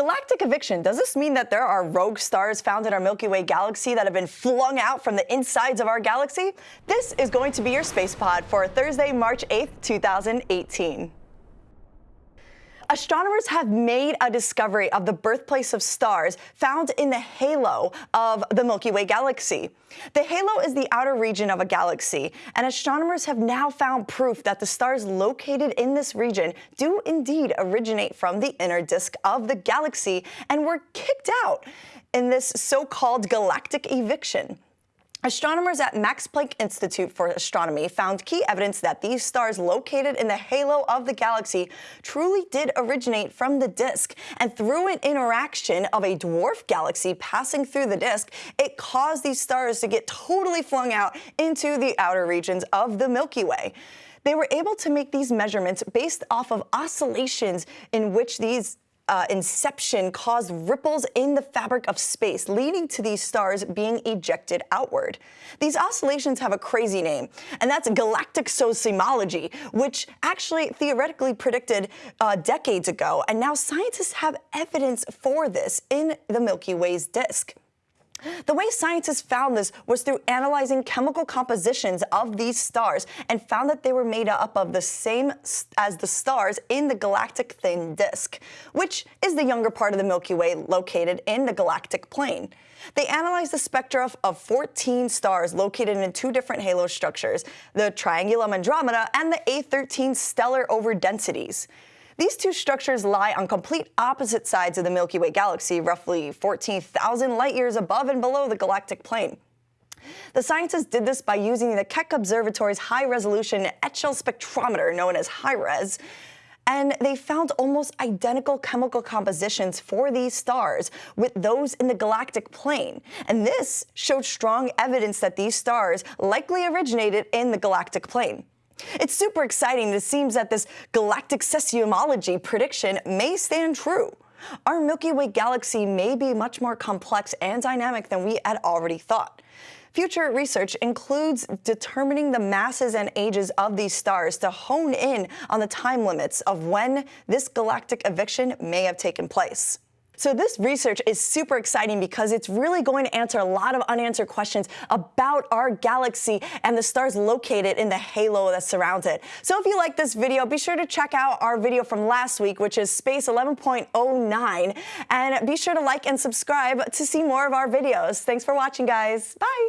Galactic eviction, does this mean that there are rogue stars found in our Milky Way galaxy that have been flung out from the insides of our galaxy? This is going to be your Space Pod for Thursday, March 8th, 2018 astronomers have made a discovery of the birthplace of stars found in the halo of the Milky Way galaxy. The halo is the outer region of a galaxy, and astronomers have now found proof that the stars located in this region do indeed originate from the inner disk of the galaxy and were kicked out in this so-called galactic eviction. Astronomers at Max Planck Institute for Astronomy found key evidence that these stars located in the halo of the galaxy truly did originate from the disk. And through an interaction of a dwarf galaxy passing through the disk, it caused these stars to get totally flung out into the outer regions of the Milky Way. They were able to make these measurements based off of oscillations in which these uh, inception caused ripples in the fabric of space, leading to these stars being ejected outward. These oscillations have a crazy name, and that's galactic seismology, which actually theoretically predicted uh, decades ago, and now scientists have evidence for this in the Milky Way's disk. The way scientists found this was through analyzing chemical compositions of these stars and found that they were made up of the same as the stars in the galactic thin disk, which is the younger part of the Milky Way located in the galactic plane. They analyzed the spectra of 14 stars located in two different halo structures, the Triangulum Andromeda and the A13 stellar overdensities. These two structures lie on complete opposite sides of the Milky Way galaxy, roughly 14,000 light years above and below the galactic plane. The scientists did this by using the Keck Observatory's high-resolution Echelle spectrometer, known as HIRES, and they found almost identical chemical compositions for these stars with those in the galactic plane. And this showed strong evidence that these stars likely originated in the galactic plane. It's super exciting. It seems that this galactic seismology prediction may stand true. Our Milky Way galaxy may be much more complex and dynamic than we had already thought. Future research includes determining the masses and ages of these stars to hone in on the time limits of when this galactic eviction may have taken place. So this research is super exciting because it's really going to answer a lot of unanswered questions about our galaxy and the stars located in the halo that surrounds it. So if you like this video, be sure to check out our video from last week, which is Space 11.09, and be sure to like and subscribe to see more of our videos. Thanks for watching, guys. Bye.